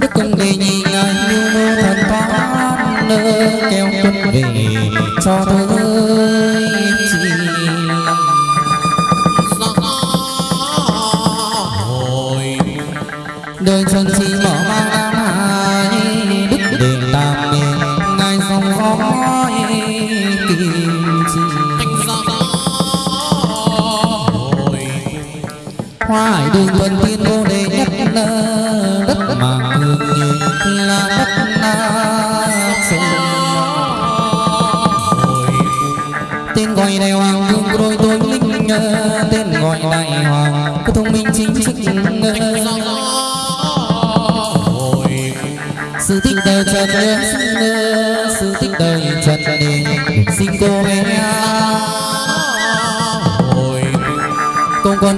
đức công đề nhị ngài lưu mô thần thoát nơ kéo quân về cho tới chi đời trần chi mở mang nam hai đức đền tam miền ngài dòng khói kim hoa hải đường tuần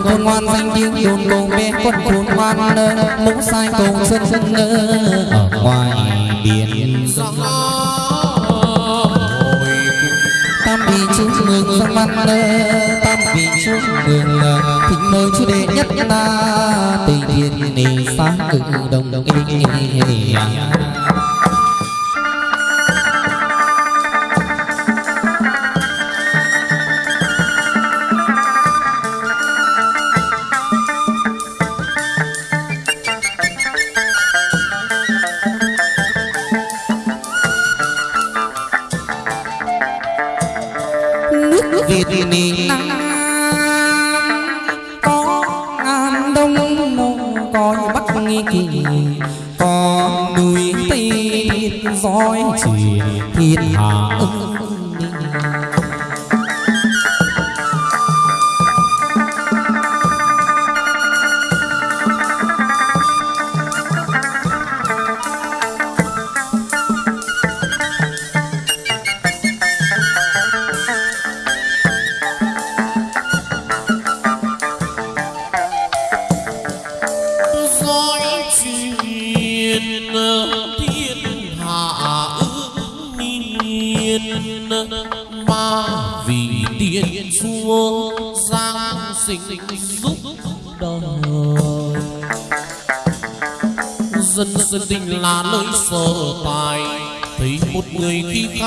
Khôn ngoan danh tiếng đồn cùng bé quân ngoan nơ mũ sai cùng sân sân ở ngoài biển tam vị chúc mừng sang văn tam vị chúc mừng ờ, thịnh mời chú đệ nhất na tây thiên nì sáng cự đồng đồng ý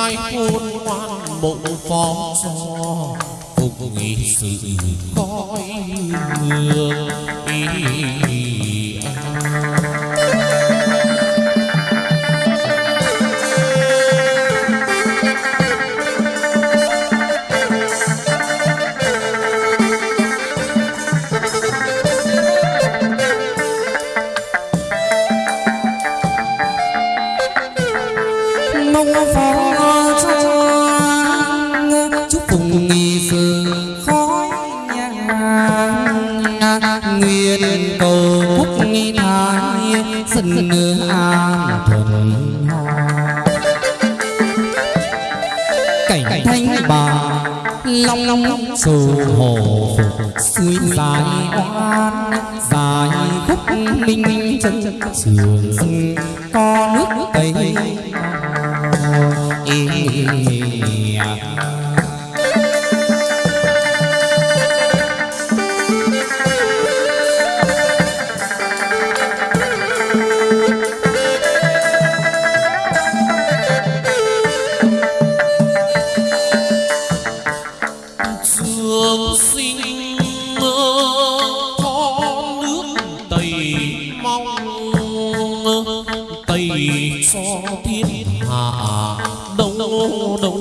khai khôn ngoan bộ phó cho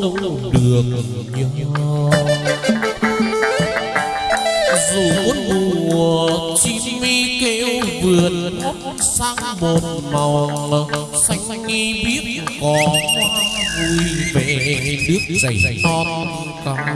đâu được nhau. dù muốn mùa chim mi kêu vườn hót sang một màu xanh nghi biết có vui về nước dày non ca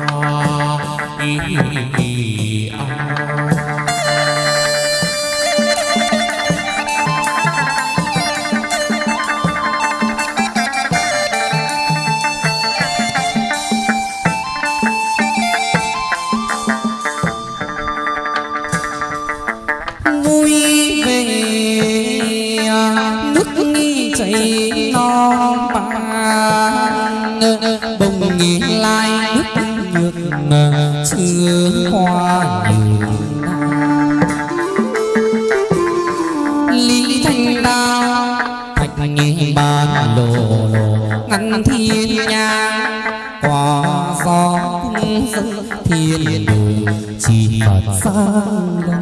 thiên chỉ phật. Sang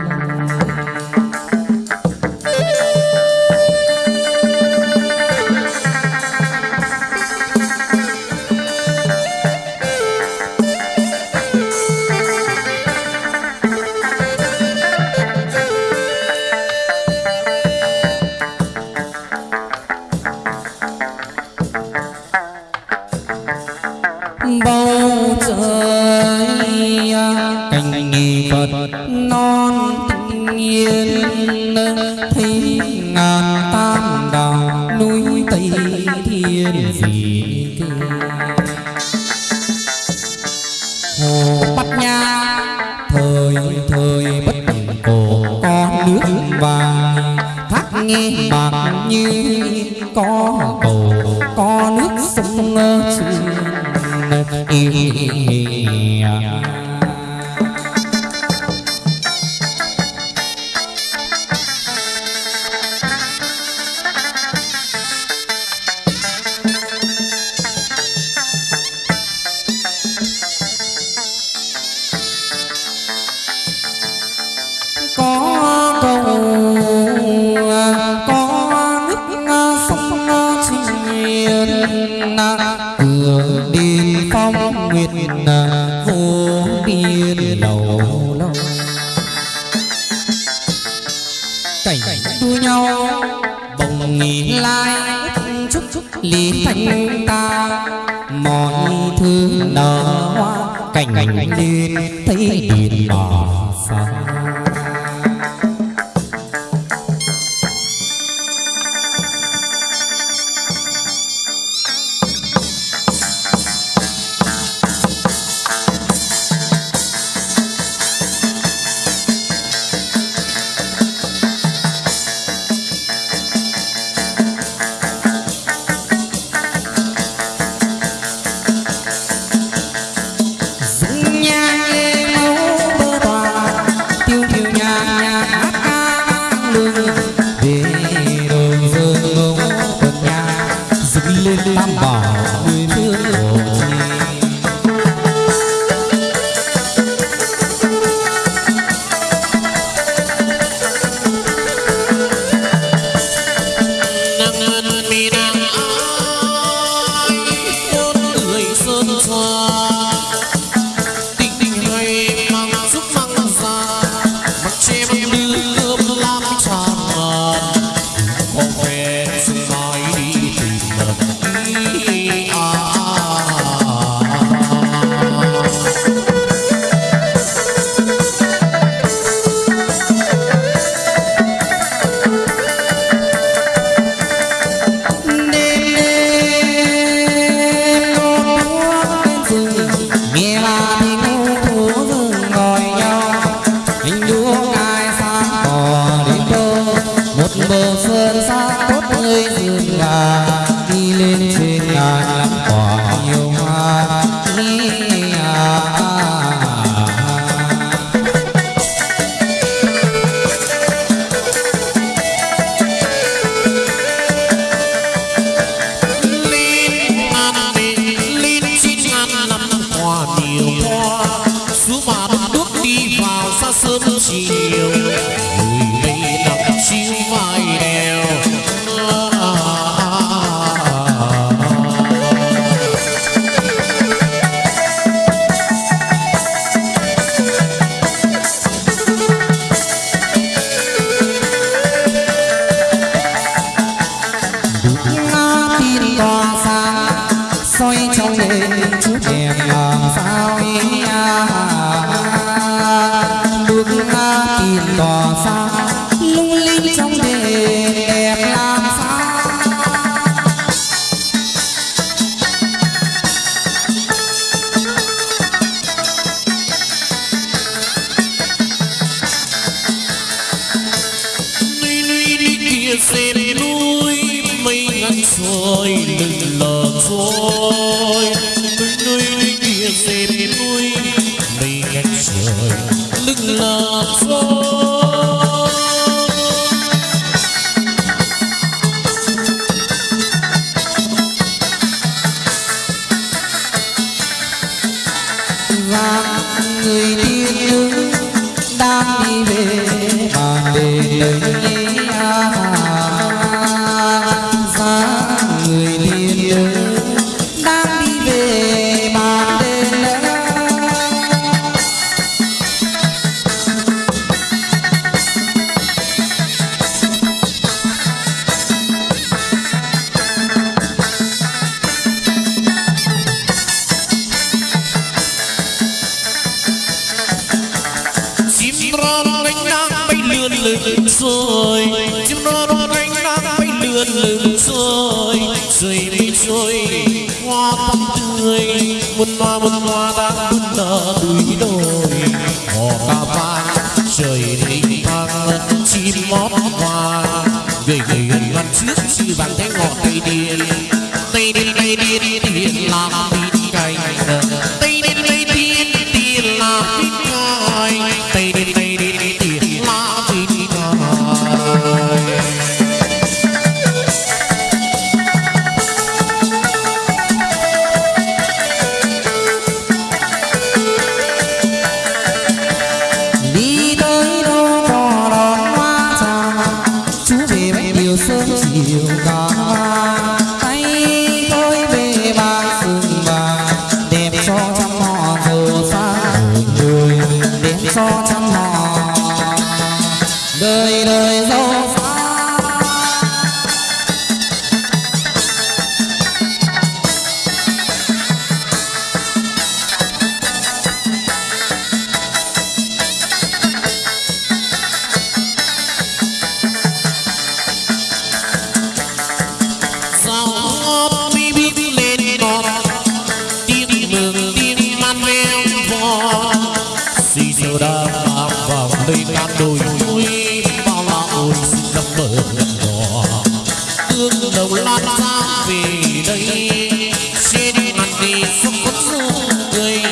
sắp phút nụ cười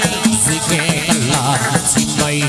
dưới khe là xin bay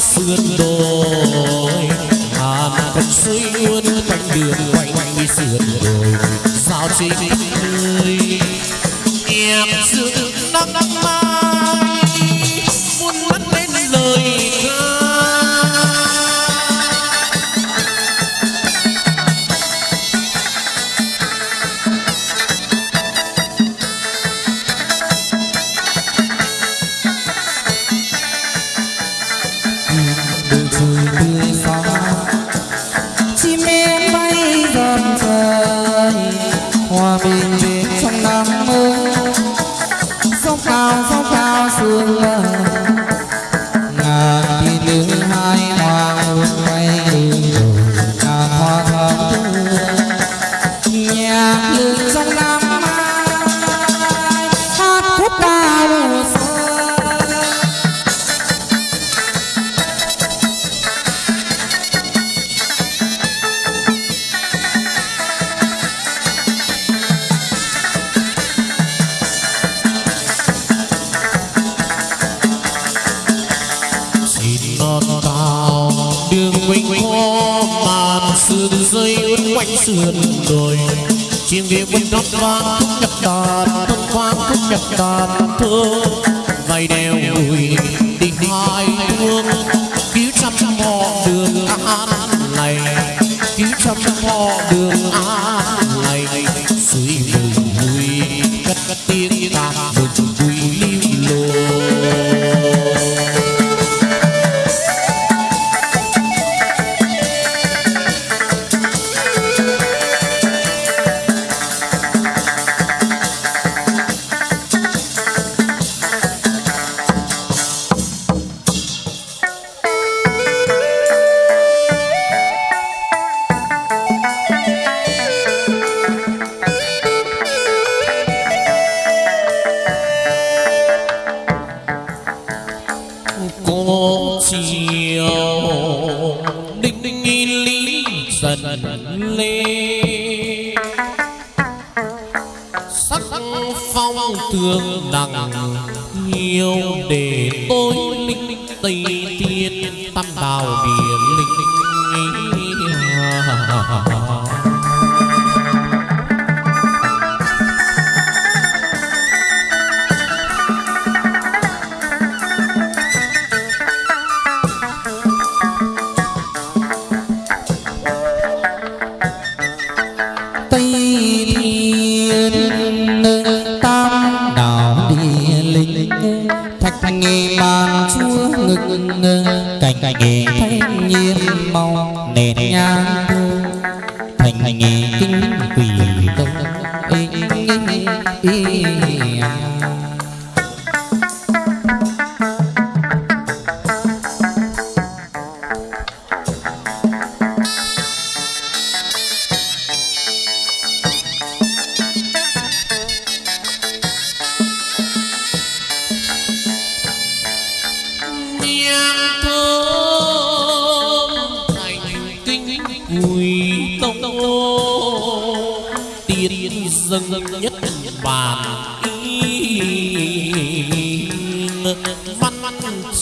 sườn đồi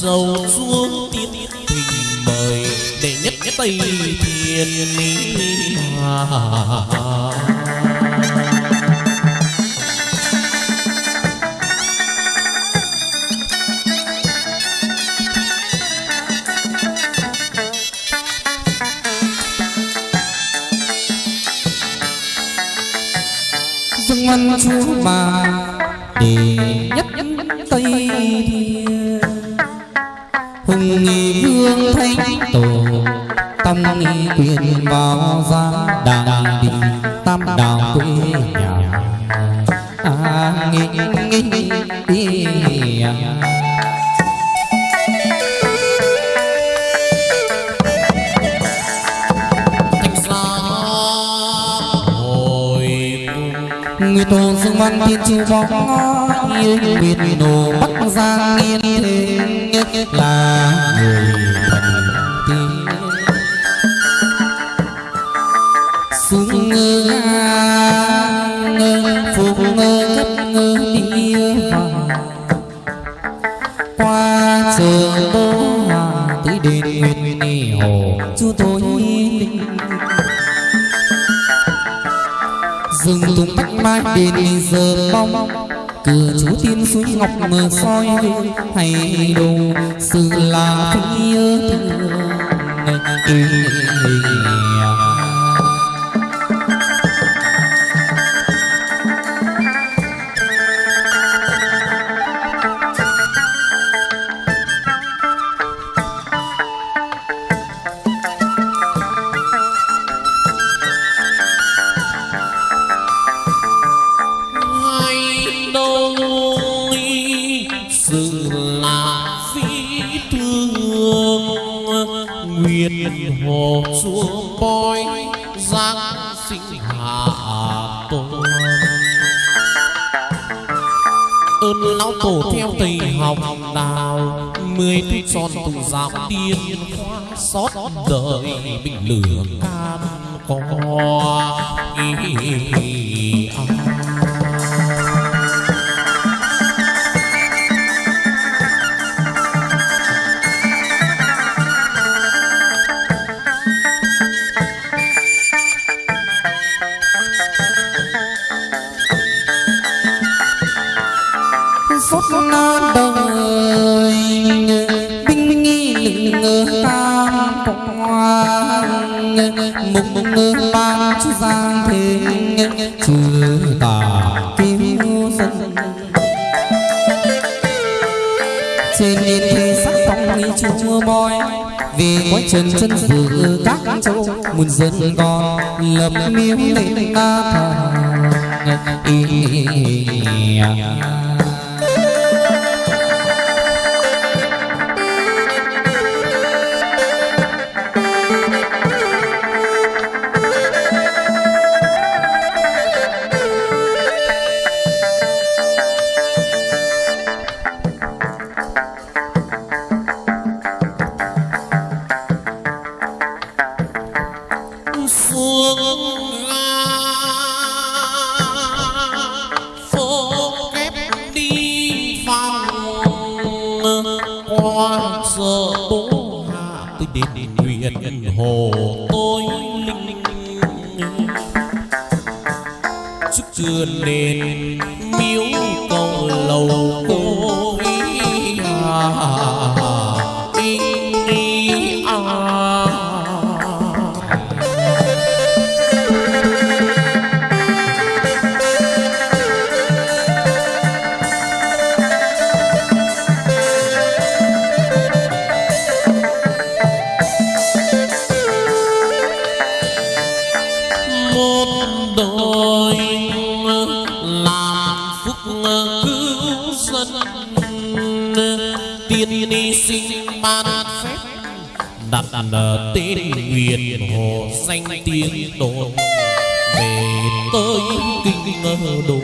sâu xuống tiên hình mời để nhất tây thiên mà Dung văn chúa bà, để tuyên vào gian đàng đi tam đạo quê nhà à, nghĩ, nghĩ, nghĩ, nghĩ, nghĩ. người tổ dương văn tiên chiêu bóng yêu nguyệt đồ bắc giang nghiên là người mai đền giờ mong cửa chú tiên suối ngọc mờ soi hay đồ sự là phi nhớ huyền hồ xuống bói giang sinh hạ tôn ơn lão tổ theo thầy học đào mười thứ son tùng giáo tiên khoa xót đời bình lửa can có ý, ý, ý, chân chân dự các châu muôn dân con lập miếu tình ta thờ ẩn tên nguyện hồ xanh tiếng đồn về tới kinh ngờ đồ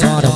cho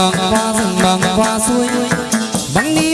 bằng qua rừng bằng qua suối. Bằng đi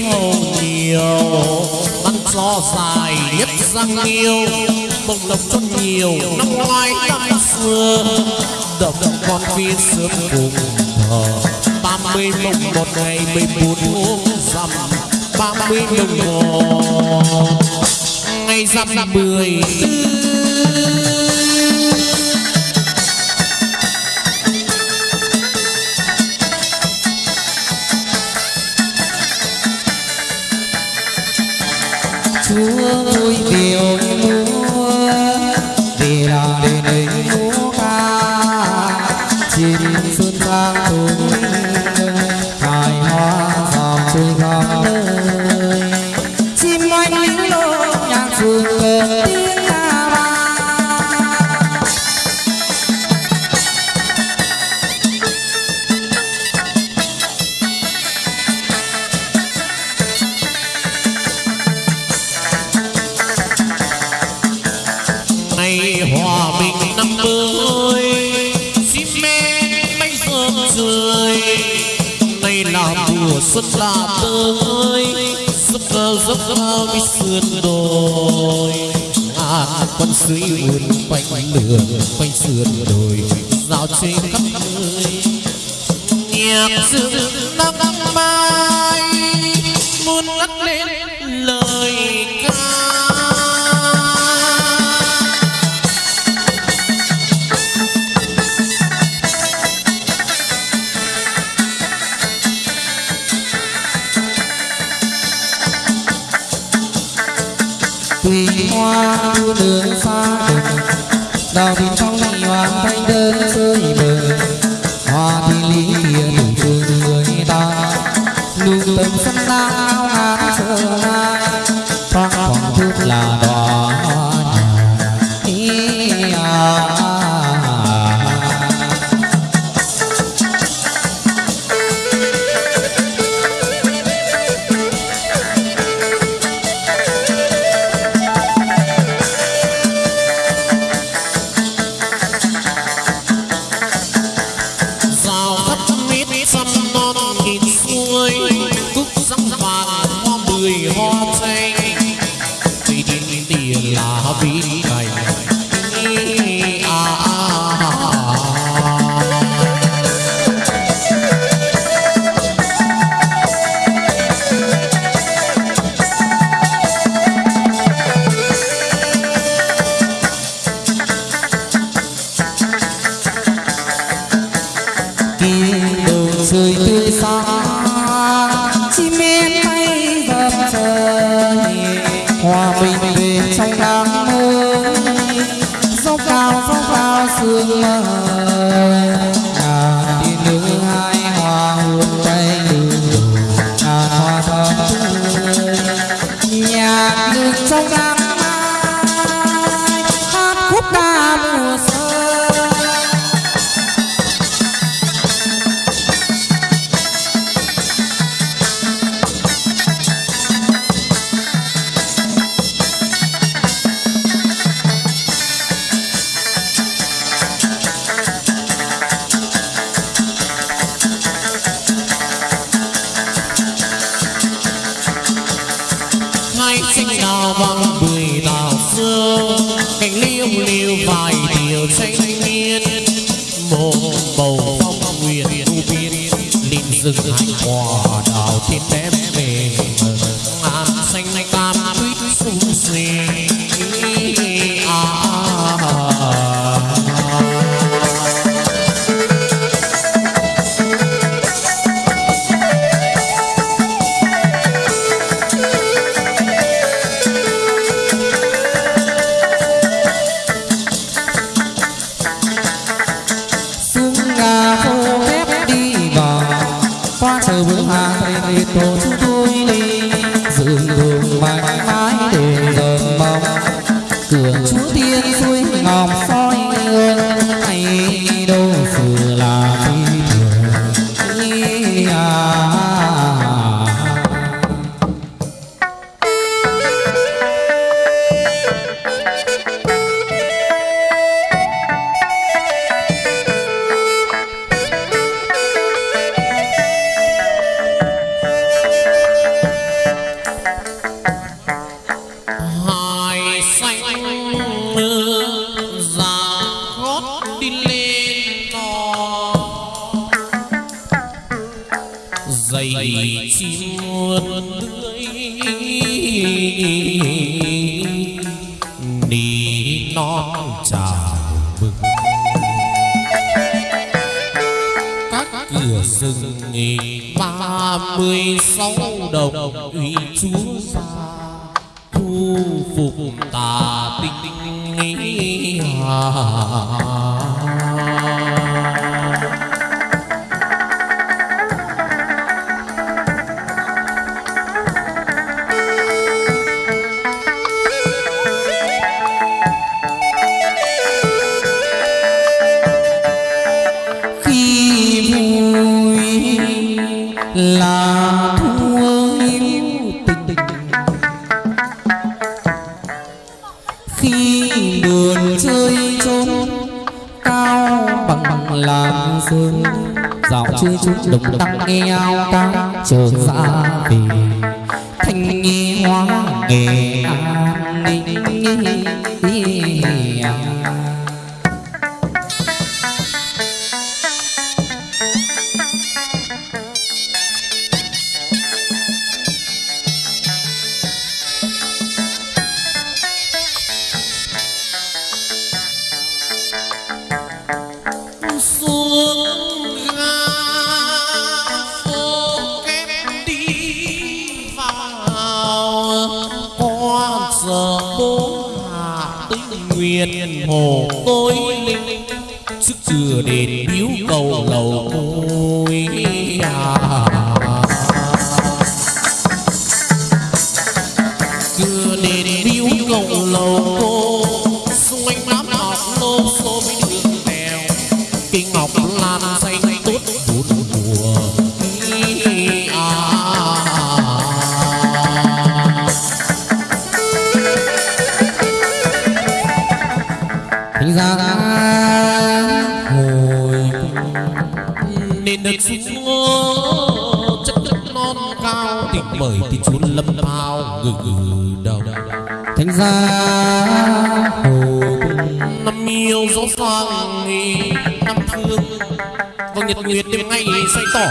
hồn nhiều. Bắn gió dài nhất răng yêu Bông lộc cho nhiều năm ngoái năm xưa. Đập con phi sớm cùng thờ, Ba mươi mộng một ngày mười bốn uống rằm, Ba mươi đồng hồ. Ngày rằm mười tư chúa vui điều giấc mơ cái sườn đồi. À con suối vườn quanh đường quanh sườn đồi. Giao trên khắp nơi. Nhạc rừng nắng ba. Dạo đồng tăng nghe ao ca chờ ra về. Thanh nghi hoa nghệ an ninh.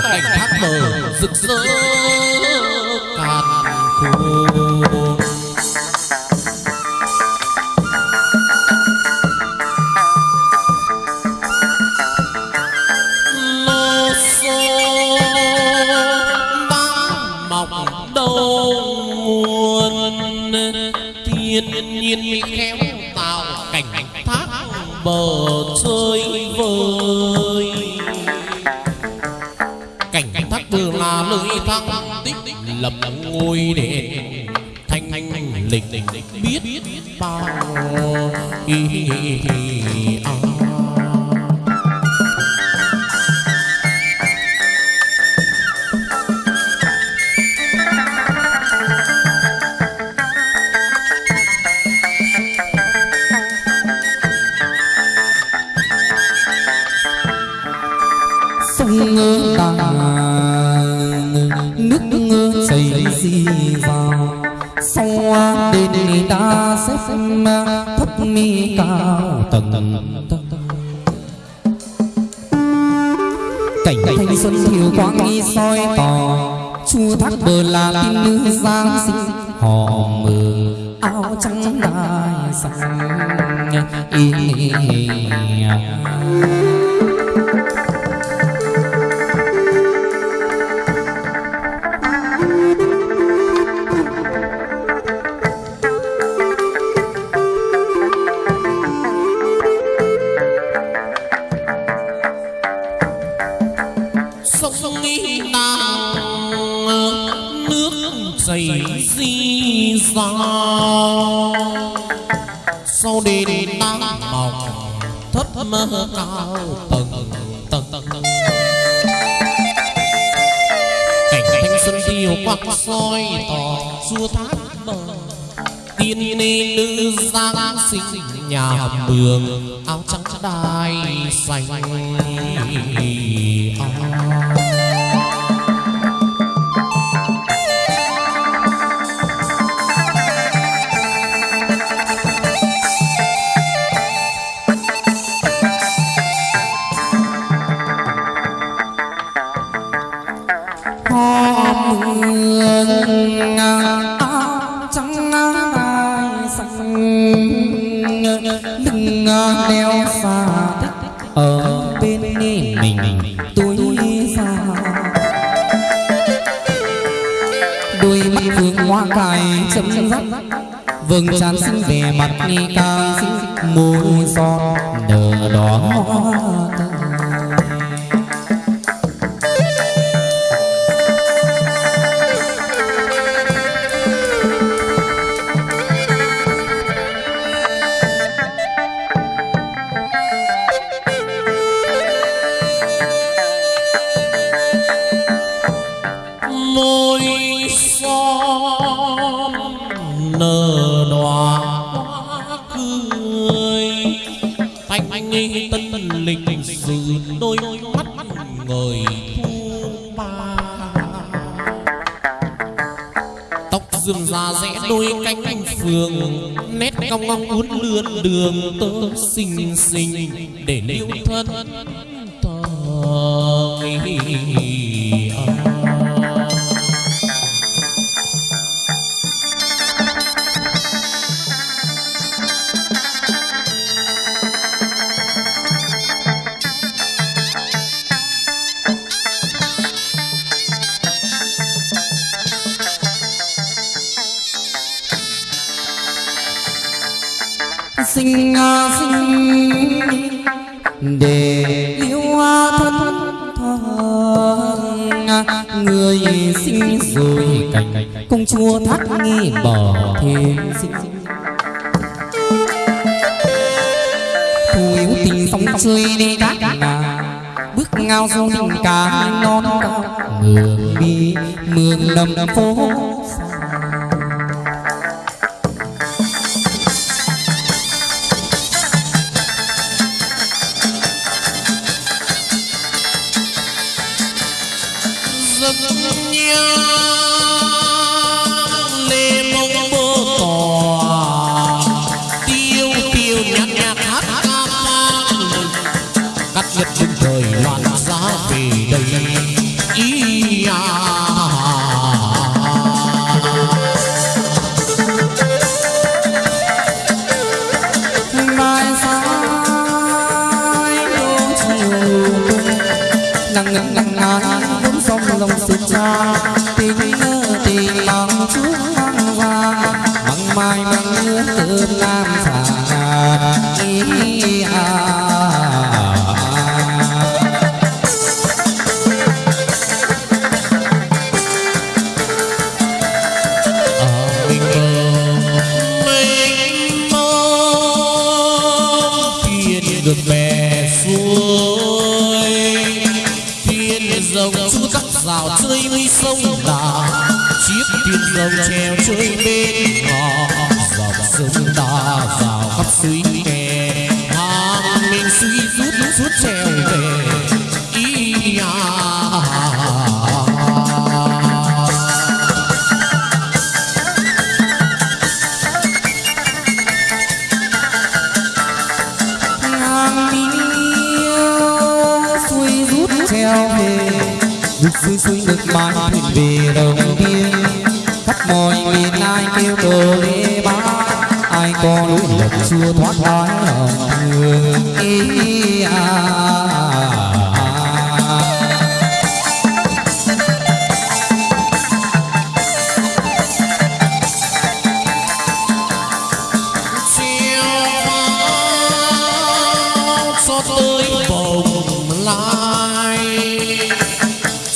Cảnh thác bờ rực rỡ. Ngôi đền thanh thanh lịch biết bao ý, à. sông ta xếp thấp mi cao tầng tầng. Cảnh thanh xuân thiều quang nghi soi tỏ chu thác bờ là tin nữ giang sinh. Họ mừng áo trắng đai xanh y mơ cao. Tầng tầng tầng. Cảnh thanh xuân tiêu quang soi tỏ xua thác bờ. Tiên ni nữ giang sinh nhà mường áo trắng đai xanh hoa lưng đeo xa ở bên mình tôi xa đôi mắt phương hoa cài chấm dắt vầng trán xinh vẻ mặt nghi ca. Môi son nở đỏ. đôi cánh phường, nét cong cong uốn lượn đường tớ xinh xinh để níu thân. you.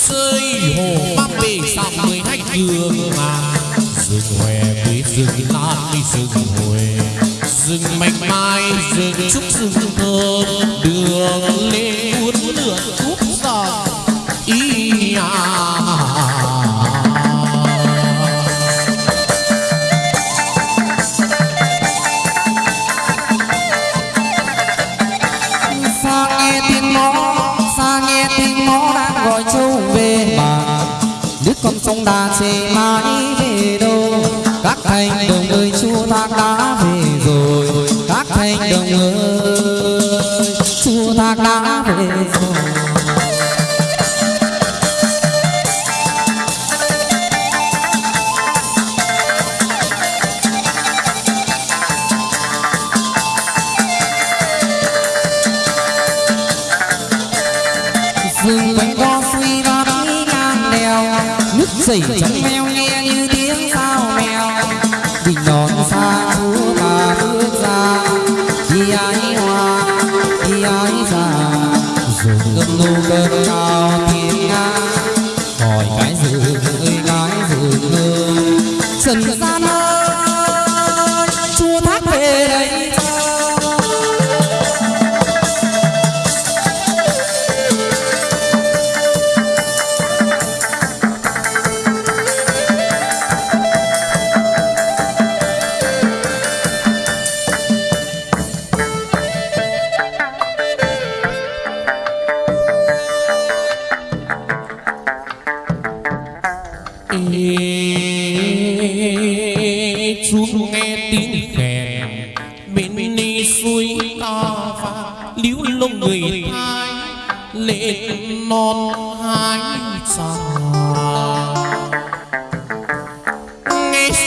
rơi hồ bắc về dòng người khách hương mà. Rừng hòe quý rừng lan rừng hòe. Rừng mạch mai rừng trúc rừng thơm.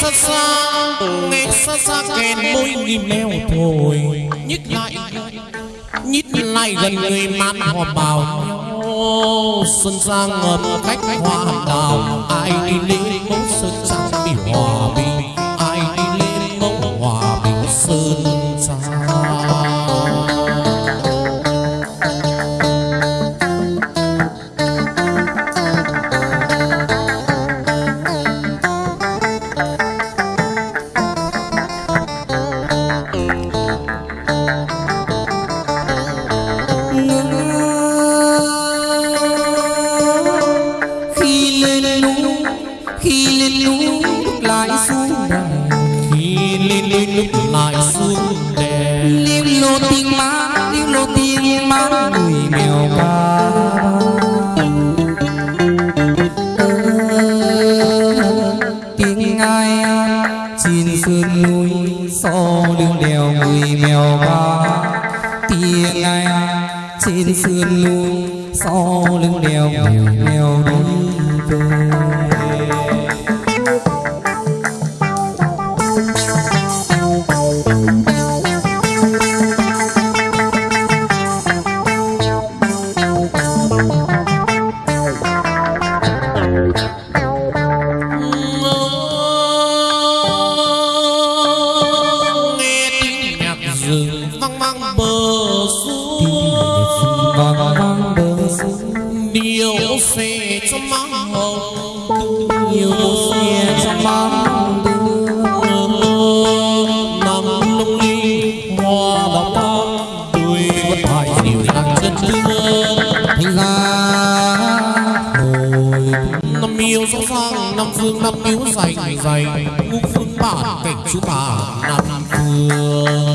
xa xa, nghe xa xa kèn môi nhịp leo thôi nhích lại nhích lại gần người man hò bào. Xuân sang ngầm khách hoa đào ai đi lễ mẫu sơn xa mưa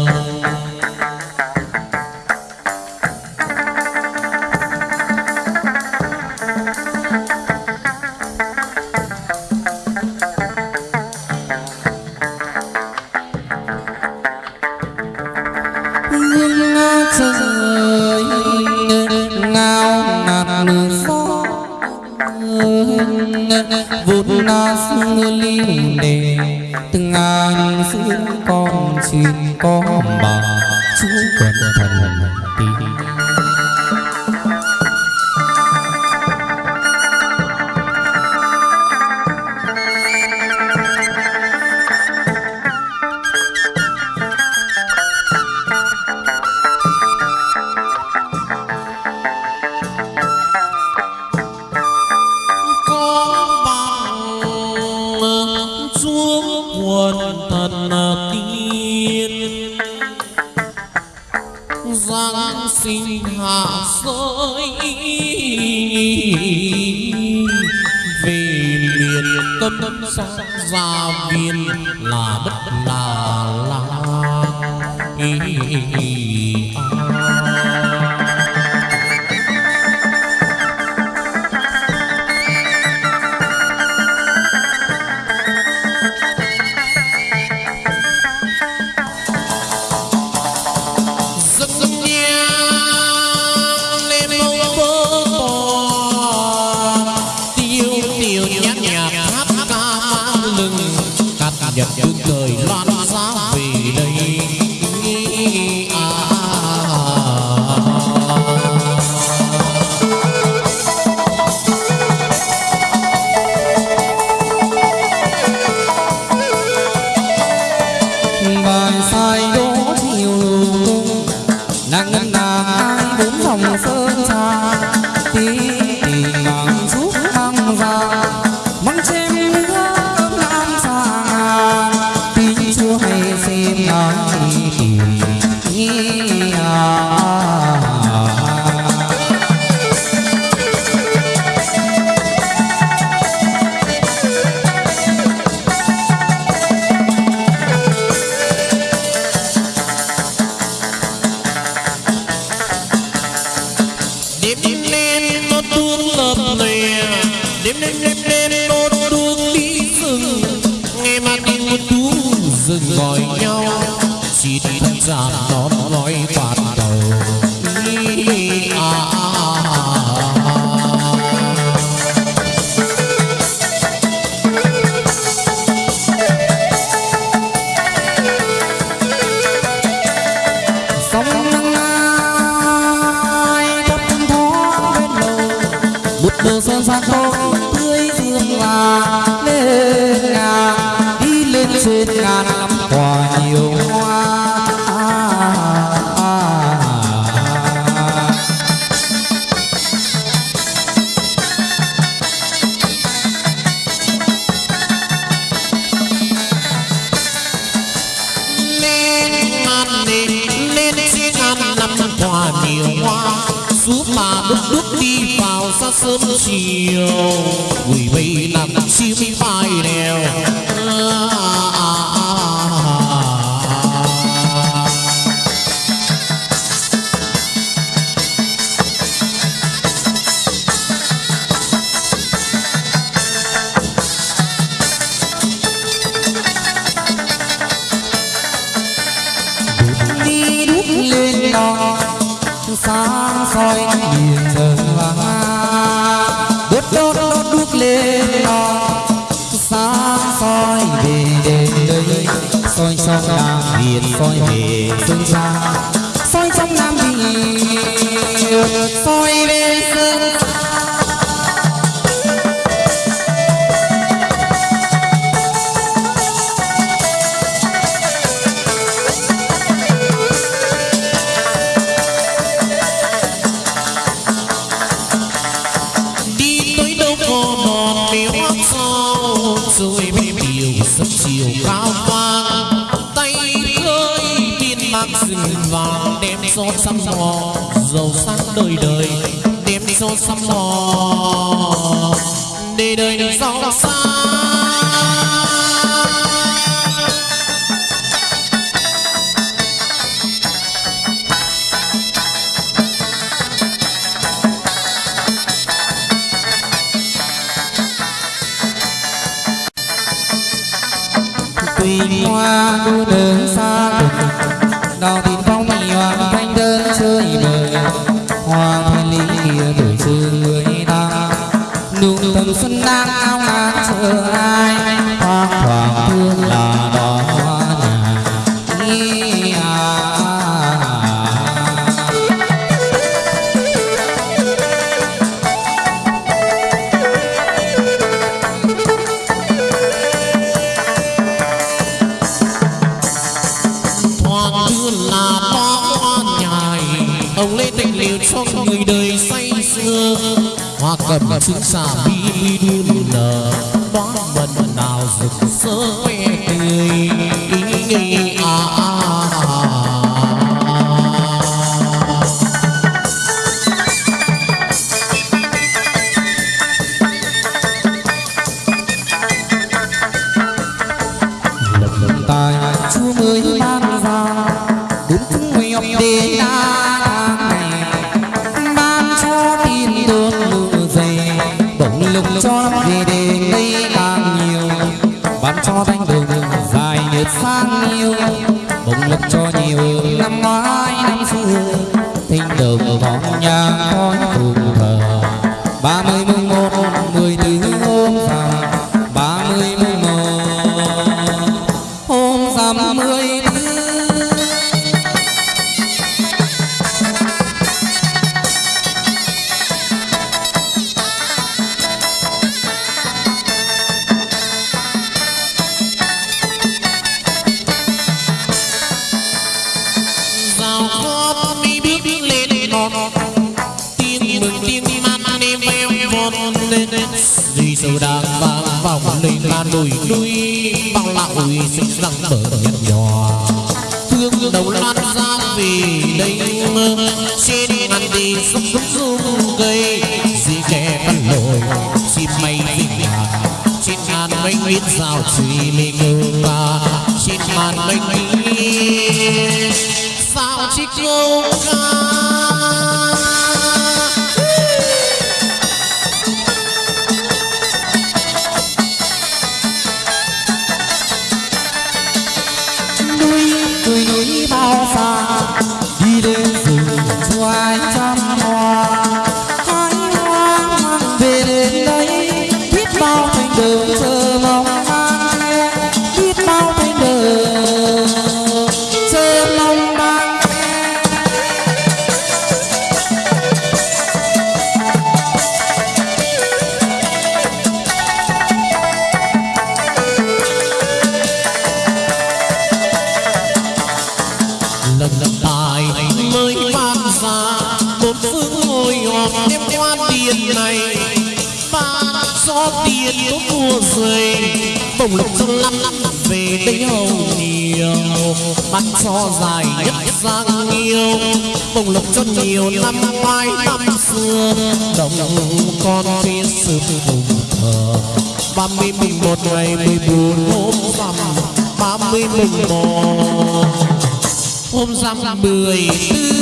bốn phòng sơn trà tiếng know Lê lo xa soi về đến đây soi soi ra biển soi về phương xa sông bò đi đời đời sau tua rơi bồng lục trong năm về đây hồng nhiều. Mắt cho dài nhất giang yêu bồng lục cho nhiều năm mai năm xưa. Đồng con phía sư vùng thờ. Ba mươi mùng một ngày mười bốn hôm rằm, ba mươi mùng một. Hôm rằm mười tư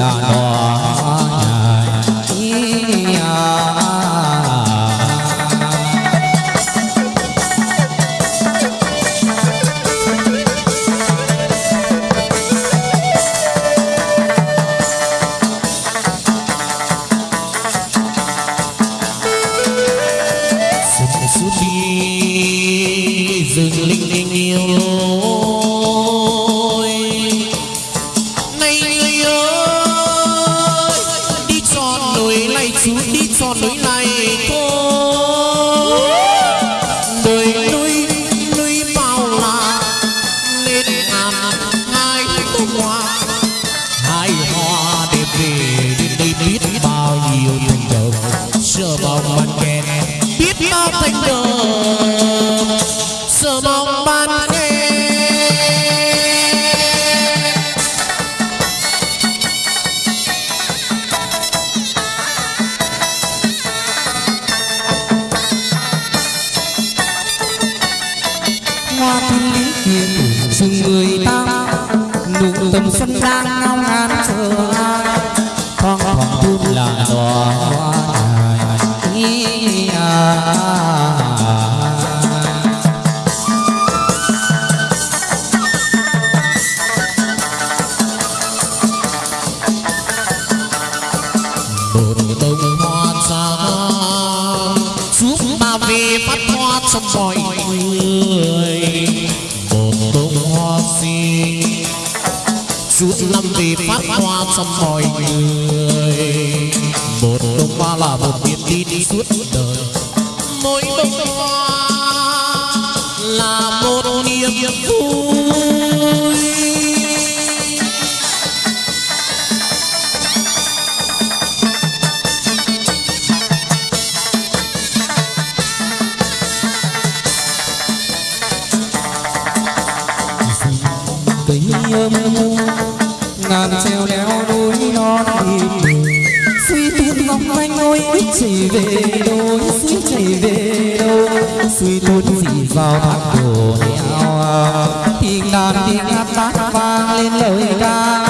啊。thơm ngàn treo leo núi non hiểm suy tuôn vòng quanh ngôi ít chỉ về đôi, suy chỉ về đâu suy tuốt gì vào thác cổ heo à. tiếng đàn tiếng hát bát vang lên lời ca.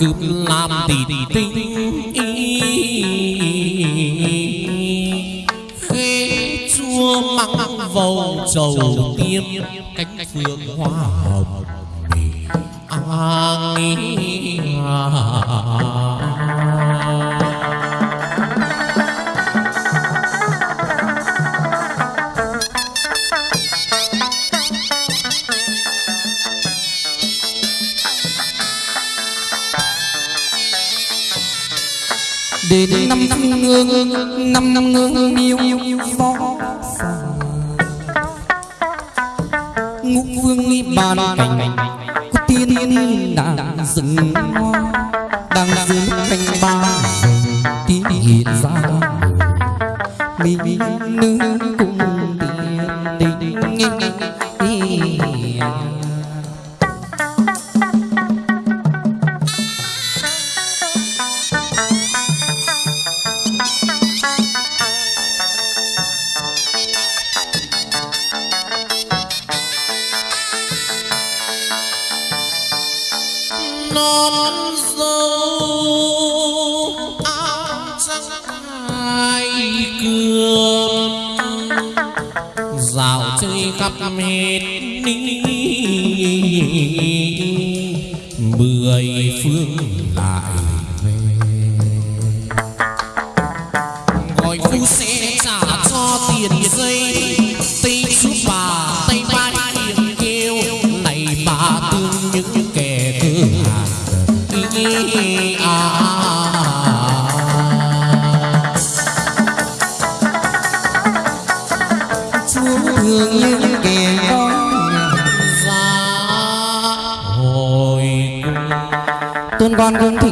cướp làm tỷ tinh y khê chua măng vầu trầu tiêm cánh phương hoa hồng an à, đến năm năm ngương, năm năm ngương yêu yêu võ ngũ vương nghi bàn cảnh có tiên đã dừng hoa đang dừng